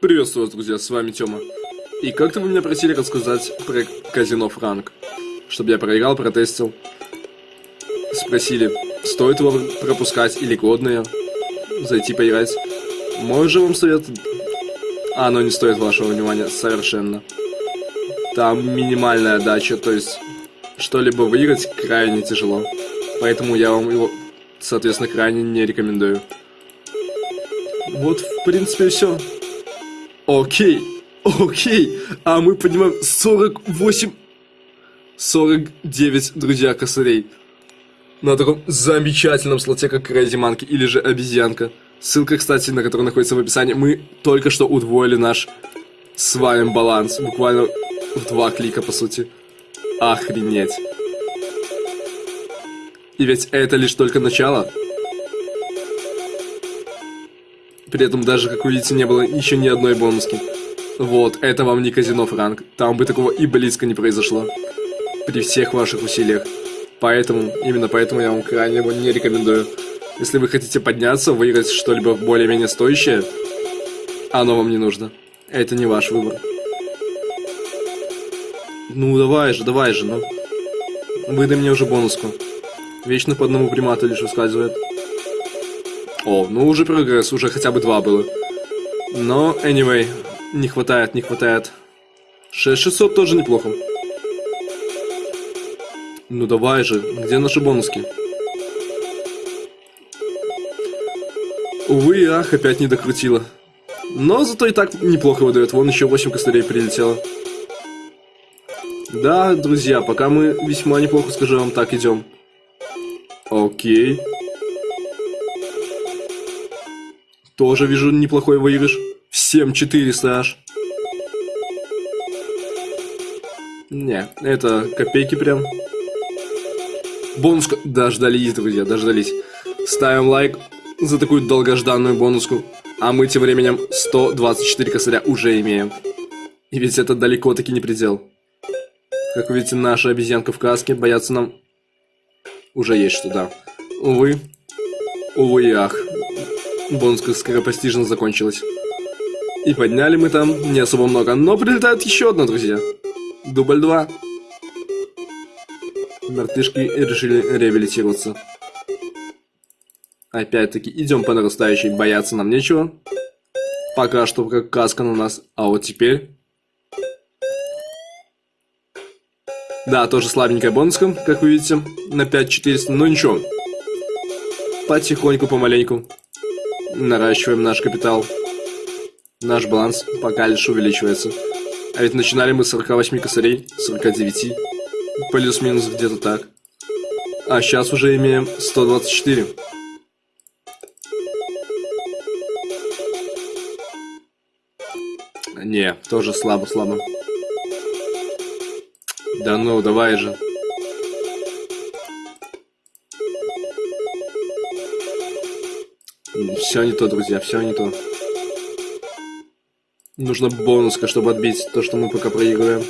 Приветствую вас, друзья, с вами Тёма. И как-то вы меня просили рассказать про казино Франк, чтобы я проиграл, протестил. Спросили, стоит его пропускать или годное, зайти поиграть. Мой же вам совет, а оно не стоит вашего внимания совершенно. Там минимальная дача, то есть что-либо выиграть крайне тяжело. Поэтому я вам его, соответственно, крайне не рекомендую. Вот, в принципе, все. Окей, окей. А мы поднимаем 48... 49, друзья, косарей. На таком замечательном слоте, как Crazy Monkey или же обезьянка. Ссылка, кстати, на которую находится в описании. Мы только что удвоили наш с вами баланс. Буквально в два клика, по сути. Охренеть. И ведь это лишь только начало. При этом даже, как видите, не было еще ни одной бонуски. Вот, это вам не казино Франк. Там бы такого и близко не произошло. При всех ваших усилиях. Поэтому, именно поэтому я вам крайне его не рекомендую. Если вы хотите подняться, выиграть что-либо более-менее стоящее, оно вам не нужно. Это не ваш выбор. Ну, давай же, давай же, ну. Выдай мне уже бонуску. Вечно по одному примату лишь выскальзывает. О, ну уже прогресс, уже хотя бы два было. Но, anyway, не хватает, не хватает. 6600 тоже неплохо. Ну давай же, где наши бонуски? Увы, ах, опять не докрутила. Но зато и так неплохо выдает. Вон еще 8 костырей прилетело. Да, друзья, пока мы весьма неплохо, скажу вам так, идем. Окей. Тоже вижу неплохой выигрыш. Всем 400 аж. Не, это копейки прям. Бонуска. Дождались, друзья, дождались. Ставим лайк за такую долгожданную бонуску. А мы тем временем 124 косаря уже имеем. И ведь это далеко-таки не предел. Как вы видите, наша обезьянка в каске бояться нам уже есть что, да. Увы. Увы и ах бонуска скоропостижно закончилась. И подняли мы там не особо много, но прилетает еще одна, друзья. Дубль 2. Мартышки решили реабилитироваться. Опять-таки, идем по нарастающей, бояться нам нечего. Пока что как каска на нас, а вот теперь... Да, тоже слабенькая бонуска, как вы видите, на 5400, но ничего. Потихоньку, помаленьку наращиваем наш капитал. Наш баланс пока лишь увеличивается. А ведь начинали мы с 48 косарей, 49. Плюс-минус где-то так. А сейчас уже имеем 124. Не, тоже слабо-слабо. Да ну, давай же. Все не то, друзья, все не то. Нужно бонуска, чтобы отбить то, что мы пока проигрываем.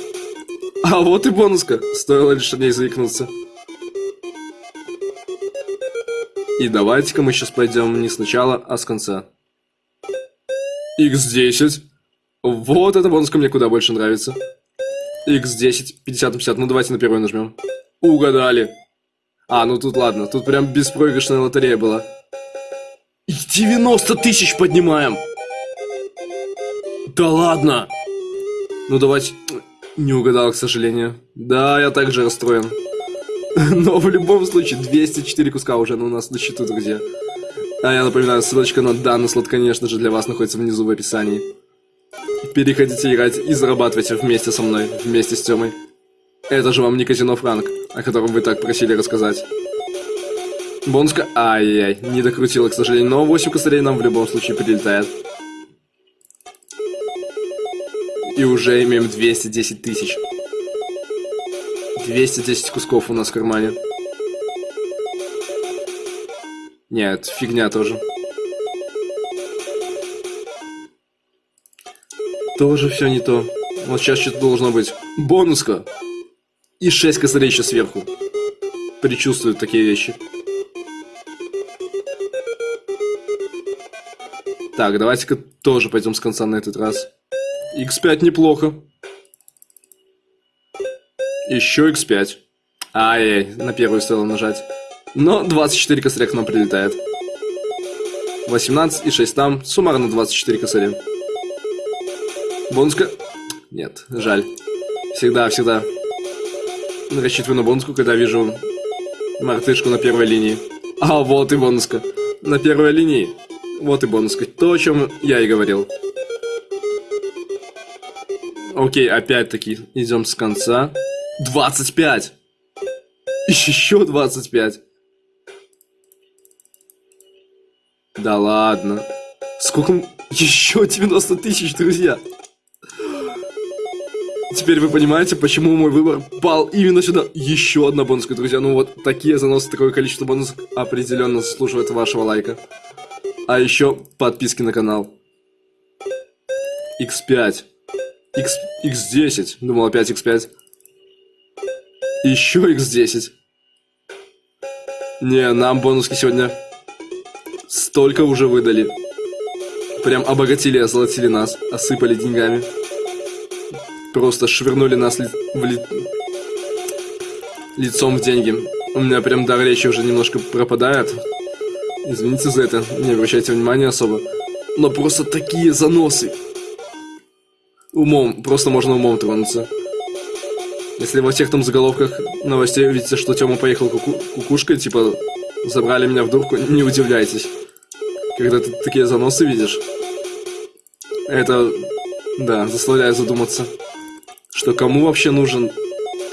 А вот и бонуска. Стоило лишь о ней заикнуться. И давайте-ка мы сейчас пойдем не сначала, а с конца. X10. Вот эта бонуска мне куда больше нравится. X10, 50 на 50. Ну давайте на первую нажмем. Угадали. А, ну тут ладно. Тут прям беспроигрышная лотерея была. 90 тысяч поднимаем! Да ладно! Ну давайте... Не угадал, к сожалению. Да, я также расстроен. Но в любом случае, 204 куска уже у нас на счету, друзья. А я напоминаю, ссылочка на данный слот, конечно же, для вас находится внизу в описании. Переходите играть и зарабатывайте вместе со мной, вместе с Тёмой. Это же вам не казино Франк, о котором вы так просили рассказать. Бонуска... Ай-яй, не докрутила, к сожалению. Но 8 косарей нам в любом случае прилетает. И уже имеем 210 тысяч. 210 кусков у нас в кармане. Нет, фигня тоже. Тоже все не то. Вот сейчас что-то должно быть. Бонуска. И 6 косарей еще сверху. Причувствуют такие вещи. Так, давайте-ка тоже пойдем с конца на этот раз. X5 неплохо. Еще X5. Ай, на первую стоило нажать. Но 24 косаря к нам прилетает. 18 и 6 там. Суммарно 24 косаря. Бонуска... Нет, жаль. Всегда, всегда рассчитываю на бонуску, когда вижу мартышку на первой линии. А, вот и бонуска. На первой линии. Вот и бонуска. То, о чем я и говорил. Окей, опять-таки, идем с конца. 25! Еще 25! Да ладно. Сколько... Еще 90 тысяч, друзья! Теперь вы понимаете, почему мой выбор пал именно сюда. Еще одна бонуска, друзья. Ну вот такие заносы, такое количество бонусов определенно заслуживает вашего лайка. А еще подписки на канал. X5. X, X10. Думал опять X5. Еще X10. Не, нам бонуски сегодня столько уже выдали. Прям обогатили, озолотили нас, осыпали деньгами. Просто швырнули нас ли... в ли... лицом в деньги. У меня прям дар речи уже немножко пропадает. Извините за это, не обращайте внимания особо. Но просто такие заносы. Умом, просто можно умом тронуться. Если во всех там заголовках новостей увидите, что Тёма поехал куку кукушкой, типа, забрали меня в дурку, не удивляйтесь. Когда ты такие заносы видишь, это, да, заставляет задуматься что кому вообще нужен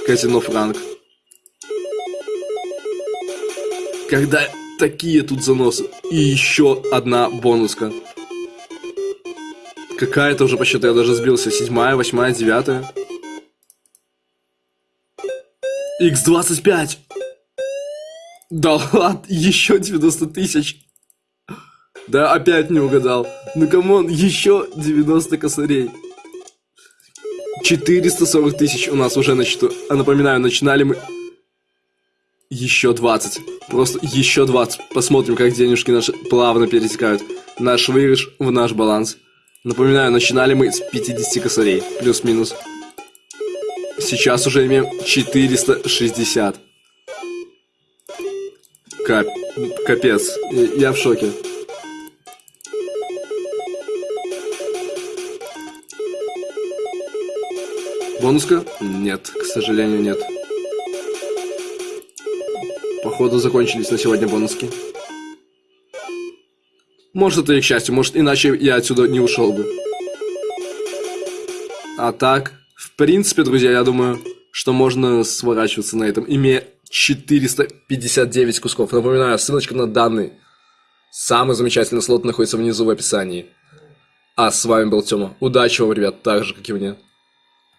казино Франк? Когда такие тут заносы. И еще одна бонуска. Какая-то уже по счету, я даже сбился. Седьмая, восьмая, девятая. X25! Да ладно, еще 90 тысяч. Да, опять не угадал. Ну come on, еще 90 косарей. 440 тысяч у нас уже на счету. А напоминаю, начинали мы... Еще 20. Просто еще 20. Посмотрим, как денежки наши плавно перетекают. Наш выигрыш в наш баланс. Напоминаю, начинали мы с 50 косарей. Плюс-минус. Сейчас уже имеем 460. Кап... Капец. Я в шоке. Бонуска? Нет, к сожалению, нет. Походу, закончились на сегодня бонуски. Может, это и к счастью, может, иначе я отсюда не ушел бы. А так, в принципе, друзья, я думаю, что можно сворачиваться на этом, имея 459 кусков. Напоминаю, ссылочка на данный самый замечательный слот находится внизу в описании. А с вами был Тёма. Удачи вам, ребят, так же, как и мне.